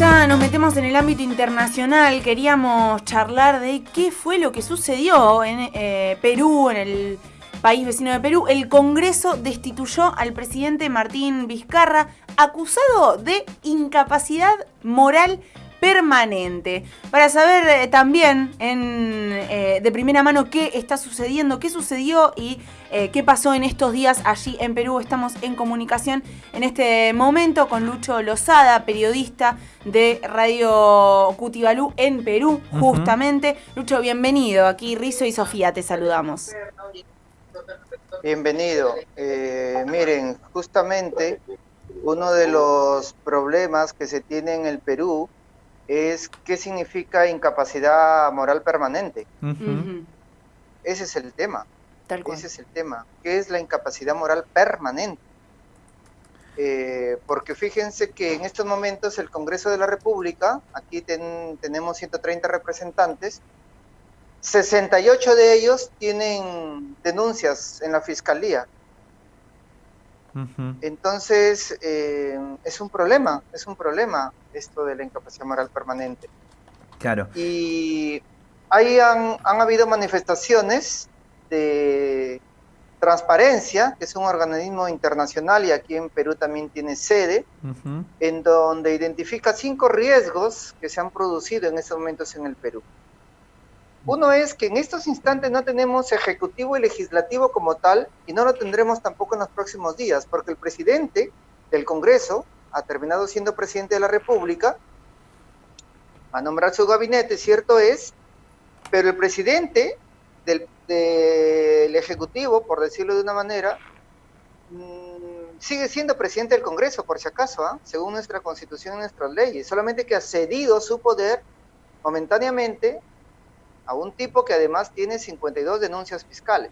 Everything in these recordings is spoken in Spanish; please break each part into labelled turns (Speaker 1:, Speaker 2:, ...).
Speaker 1: ya nos metemos en el ámbito internacional, queríamos charlar de qué fue lo que sucedió en eh, Perú, en el país vecino de Perú. El Congreso destituyó al presidente Martín Vizcarra, acusado de incapacidad moral permanente. Para saber eh, también en, eh, de primera mano qué está sucediendo, qué sucedió y eh, qué pasó en estos días allí en Perú, estamos en comunicación en este momento con Lucho Lozada, periodista de Radio Cutibalú en Perú, justamente. Lucho, bienvenido. Aquí Rizo y Sofía te saludamos.
Speaker 2: Bienvenido. miren, justamente uno de los problemas que se tiene en el Perú es qué significa incapacidad moral permanente. Ese es el tema. Ese es el tema. ¿Qué es la incapacidad moral permanente? Eh, porque fíjense que en estos momentos el Congreso de la República, aquí tenemos 130 representantes, 68 de ellos tienen denuncias en la Fiscalía entonces, eh, es un problema, es un problema esto de la incapacidad moral permanente.
Speaker 3: Claro.
Speaker 2: Y ahí han, habido manifestaciones de Transparencia, que es un organismo internacional y aquí en Perú también tiene sede, en donde identifica cinco riesgos que se han producido en estos momentos en el Perú. Uno es que en estos instantes no tenemos ejecutivo y legislativo como tal y no lo tendremos tampoco en los próximos días, porque el presidente del Congreso ha terminado siendo presidente de la República, va a nombrar su gabinete, cierto es, pero el presidente del, Ejecutivo, por decirlo de una manera, mm, sigue siendo presidente del Congreso, por si acaso, ¿ah? según nuestra constitución y nuestras leyes, solamente que ha cedido su poder momentáneamente a un tipo que además tiene 52 denuncias fiscales.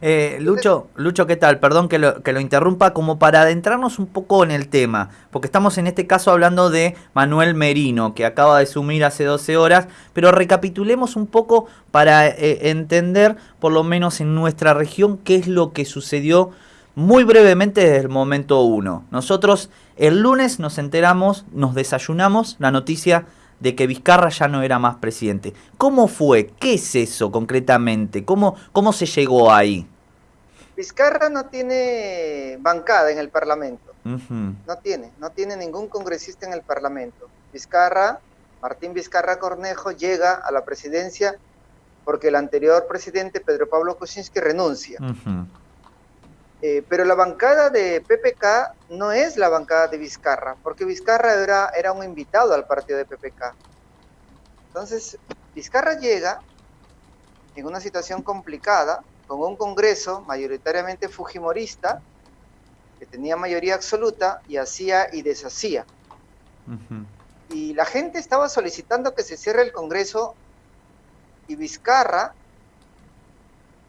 Speaker 3: Eh, Lucho, Lucho, ¿qué tal? Perdón que lo, que lo interrumpa, como para adentrarnos un poco en el tema, porque estamos en este caso hablando de Manuel Merino, que acaba de sumir hace 12 horas, pero recapitulemos un poco para eh, entender, por lo menos en nuestra región, qué es lo que sucedió muy brevemente desde el momento uno. Nosotros el lunes nos enteramos, nos desayunamos la noticia de que Vizcarra ya no era más presidente. ¿Cómo fue? ¿Qué es eso concretamente? ¿Cómo, cómo se llegó ahí?
Speaker 2: Vizcarra no tiene bancada en el Parlamento. No tiene, no tiene ningún congresista en el Parlamento. Vizcarra, Martín Vizcarra Cornejo, llega a la presidencia porque el anterior presidente, Pedro Pablo Kuczynski, renuncia. Eh, pero la bancada de PPK no es la bancada de Vizcarra, porque Vizcarra era, era un invitado al partido de PPK. Entonces, Vizcarra llega en una situación complicada, con un Congreso mayoritariamente fujimorista, que tenía mayoría absoluta y hacía y deshacía. Y la gente estaba solicitando que se cierre el Congreso y Vizcarra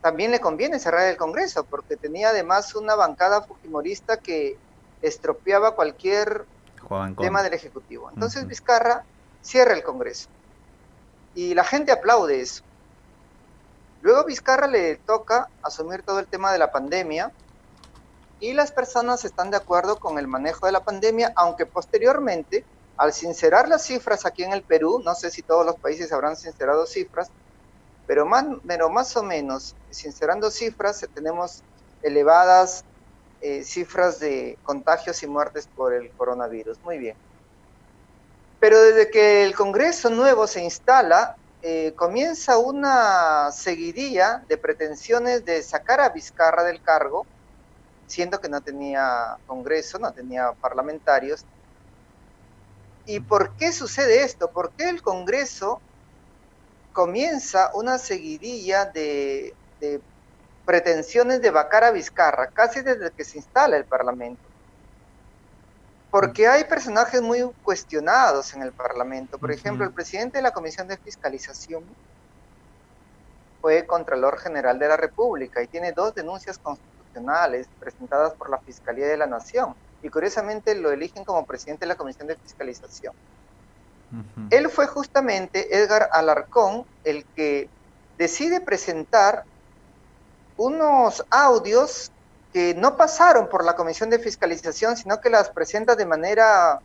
Speaker 2: también le conviene cerrar el Congreso, porque tenía además una bancada fujimorista que estropeaba cualquier tema del Ejecutivo. Entonces Vizcarra cierra el Congreso. Y la gente aplaude eso. Luego Vizcarra le toca asumir todo el tema de la pandemia y las personas están de acuerdo con el manejo de la pandemia, aunque posteriormente, al sincerar las cifras aquí en el Perú, no sé si todos los países habrán sincerado cifras, pero más, pero más o menos, sincerando cifras, tenemos elevadas eh, cifras de contagios y muertes por el coronavirus. Muy bien. Pero desde que el Congreso nuevo se instala, eh, comienza una seguidilla de pretensiones de sacar a Vizcarra del cargo, siendo que no tenía Congreso, no tenía parlamentarios. ¿Y por qué sucede esto? ¿Por qué el Congreso comienza una seguidilla de, pretensiones de vacar a Vizcarra, casi desde que se instala el Parlamento. Porque hay personajes muy cuestionados en el Parlamento. Por ejemplo, el presidente de la Comisión de Fiscalización fue Contralor General de la República y tiene dos denuncias constitucionales presentadas por la Fiscalía de la Nación. Y curiosamente lo eligen como presidente de la Comisión de Fiscalización. Él fue justamente Edgar Alarcón el que decide presentar unos audios que no pasaron por la Comisión de Fiscalización, sino que las presenta de manera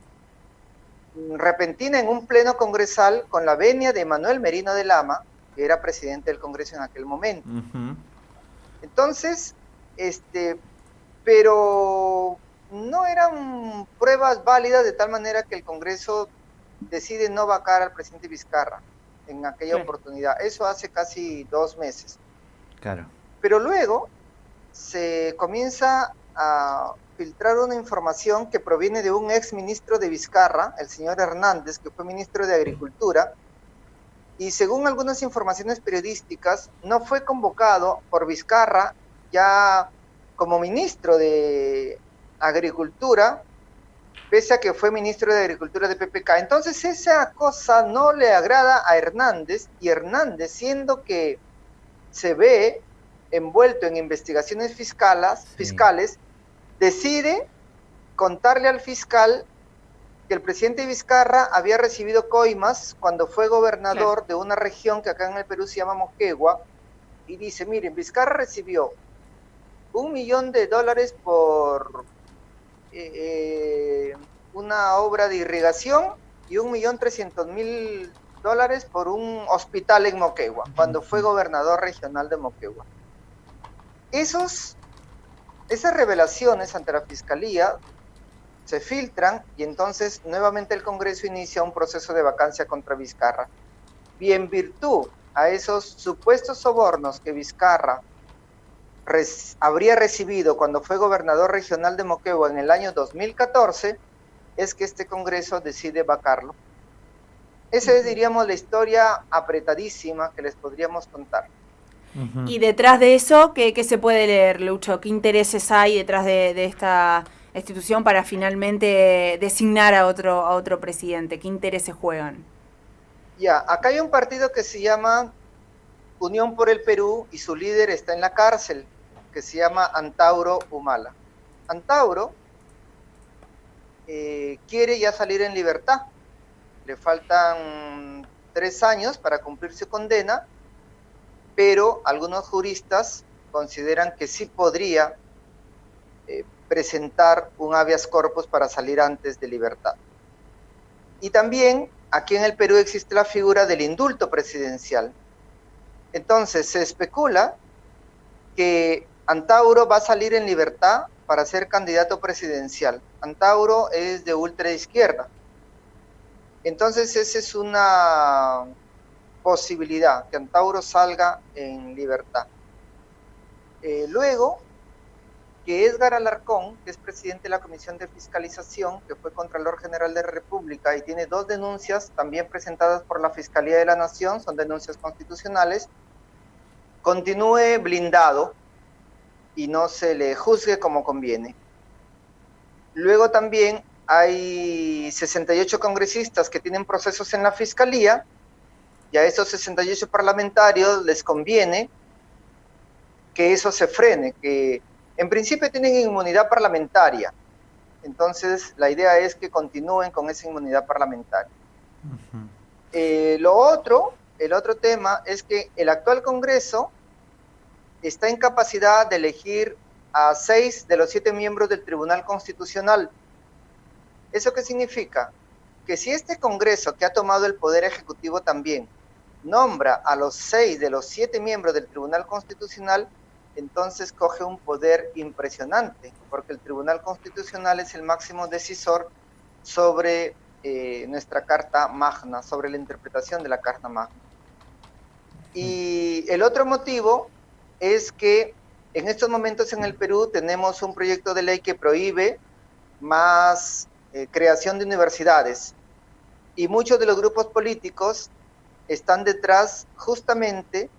Speaker 2: repentina en un pleno congresal con la venia de Manuel Merino de Lama, que era presidente del Congreso en aquel momento. Entonces, este, pero no eran pruebas válidas de tal manera que el Congreso decide no vacar al presidente Vizcarra en aquella oportunidad. Eso hace casi dos meses.
Speaker 3: Claro.
Speaker 2: Pero luego se comienza a filtrar una información que proviene de un ex ministro de Vizcarra, el señor Hernández, que fue ministro de Agricultura, y según algunas informaciones periodísticas, no fue convocado por Vizcarra ya como ministro de Agricultura, pese a que fue ministro de Agricultura de PPK. Entonces esa cosa no le agrada a Hernández y Hernández, siendo que se ve envuelto en investigaciones fiscales, fiscales, decide contarle al fiscal que el presidente Vizcarra había recibido coimas cuando fue gobernador de una región que acá en el Perú se llama Moquegua, y dice, miren, Vizcarra recibió un millón de dólares por eh, una obra de irrigación y un millón trescientos mil dólares por un hospital en Moquegua, cuando fue gobernador regional de Moquegua. Esos, esas revelaciones ante la Fiscalía se filtran y entonces nuevamente el Congreso inicia un proceso de vacancia contra Vizcarra. Y en virtud a esos supuestos sobornos que Vizcarra habría recibido cuando fue gobernador regional de Moquegua en el año 2014, es que este Congreso decide vacarlo. Esa es, diríamos, la historia apretadísima que les podríamos contar.
Speaker 1: Y detrás de eso, ¿qué, se puede leer, Lucho? ¿Qué intereses hay detrás de, esta institución para finalmente designar a otro, a otro presidente? ¿Qué intereses juegan?
Speaker 2: Ya, acá hay un partido que se llama Unión por el Perú y su líder está en la cárcel, que se llama Antauro Humala. Antauro eh, quiere ya salir en libertad. Le faltan tres años para cumplir su condena, pero algunos juristas consideran que sí podría eh, presentar un habeas corpus para salir antes de libertad. Y también aquí en el Perú existe la figura del indulto presidencial. Entonces se especula que Antauro va a salir en libertad para ser candidato presidencial. Antauro es de ultraizquierda. Entonces esa es una posibilidad, que Antauro salga en libertad. Eh, luego, que Edgar Alarcón, que es presidente de la Comisión de Fiscalización, que fue Contralor General de la República y tiene dos denuncias también presentadas por la Fiscalía de la Nación, son denuncias constitucionales, continúe blindado y no se le juzgue como conviene. Luego también hay 68 congresistas que tienen procesos en la Fiscalía y a esos 68 parlamentarios les conviene que eso se frene, que en principio tienen inmunidad parlamentaria. Entonces la idea es que continúen con esa inmunidad parlamentaria. Eh, lo otro, el otro tema es que el actual Congreso está en capacidad de elegir a seis de los siete miembros del Tribunal Constitucional. ¿Eso qué significa? Que si este Congreso, que ha tomado el Poder Ejecutivo también, nombra a los seis de los siete miembros del Tribunal Constitucional, entonces coge un poder impresionante, porque el Tribunal Constitucional es el máximo decisor sobre eh, nuestra Carta Magna, sobre la interpretación de la Carta Magna. Y el otro motivo es que en estos momentos en el Perú tenemos un proyecto de ley que prohíbe más eh, creación de universidades y muchos de los grupos políticos están detrás justamente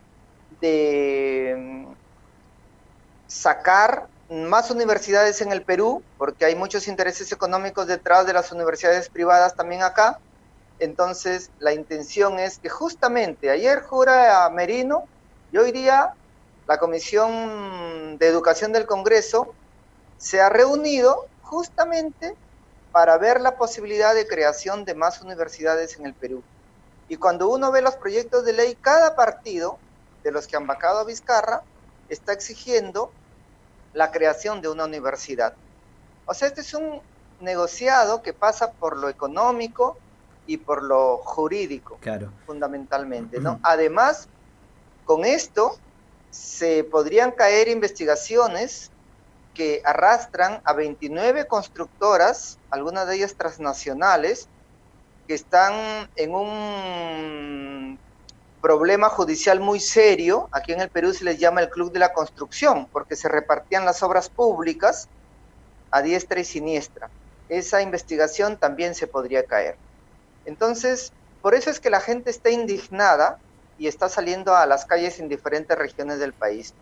Speaker 2: de mm, sacar más universidades en el Perú, porque hay muchos intereses económicos detrás de las universidades privadas también acá. Entonces, la intención es que justamente ayer jura a Merino y hoy día la Comisión de Educación del Congreso se ha reunido justamente para ver la posibilidad de creación de más universidades en el Perú. Y cuando uno ve los proyectos de ley, cada partido de los que han vacado a Vizcarra está exigiendo la creación de una universidad. O sea, este es un negociado que pasa por lo económico, y por lo jurídico,
Speaker 3: claro.
Speaker 2: fundamentalmente. ¿no? Además, con esto se podrían caer investigaciones que arrastran a 29 constructoras, algunas de ellas transnacionales, que están en un problema judicial muy serio. Aquí en el Perú se les llama el Club de la Construcción, porque se repartían las obras públicas a diestra y siniestra. Esa investigación también se podría caer. Entonces, por eso es que la gente está indignada y está saliendo a las calles en diferentes regiones del país.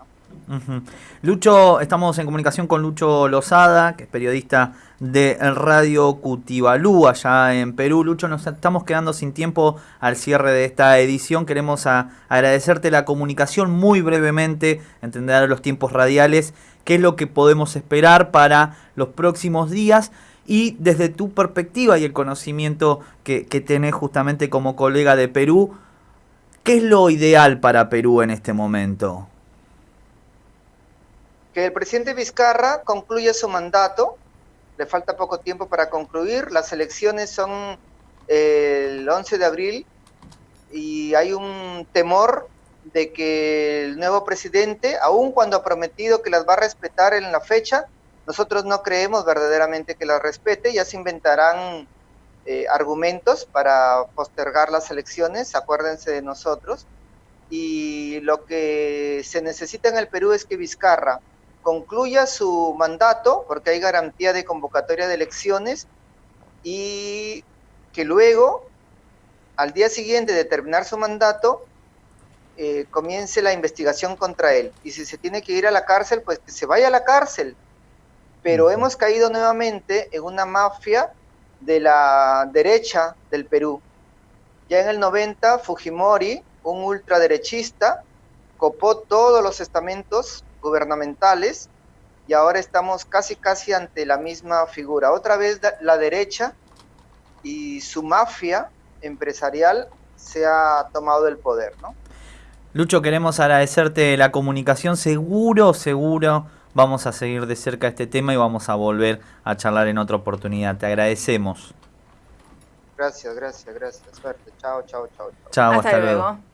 Speaker 3: Lucho, estamos en comunicación con Lucho Lozada, que es periodista de Radio Cutibalú, allá en Perú. Lucho, nos estamos quedando sin tiempo al cierre de esta edición. Queremos agradecerte la comunicación muy brevemente, entender los tiempos radiales, qué es lo que podemos esperar para los próximos días y desde tu perspectiva y el conocimiento que, que tenés justamente como colega de Perú, ¿qué es lo ideal para Perú en este momento?
Speaker 2: que el presidente Vizcarra concluya su mandato, le falta poco tiempo para concluir, las elecciones son eh, el 11 de abril y hay un temor de que el nuevo presidente, aun cuando ha prometido que las va a respetar en la fecha, nosotros no creemos verdaderamente que las respete, ya se inventarán eh, argumentos para postergar las elecciones, acuérdense de nosotros, y lo que se necesita en el Perú es que Vizcarra concluya su mandato, porque hay garantía de convocatoria de elecciones, y que luego, al día siguiente de terminar su mandato, eh, comience la investigación contra él. Y si se tiene que ir a la cárcel, pues que se vaya a la cárcel. Pero hemos caído nuevamente en una mafia de la derecha del Perú. Ya en el 90, Fujimori, un ultraderechista, copó todos los estamentos gubernamentales y ahora estamos casi casi ante la misma figura. Otra vez la derecha y su mafia empresarial se ha tomado el poder, ¿no?
Speaker 3: Lucho, queremos agradecerte la comunicación. Seguro, seguro vamos a seguir de cerca este tema y vamos a volver a charlar en otra oportunidad. Te agradecemos.
Speaker 2: Gracias, gracias, gracias. Suerte. Chao, chao, chao.
Speaker 3: Chao, hasta, luego.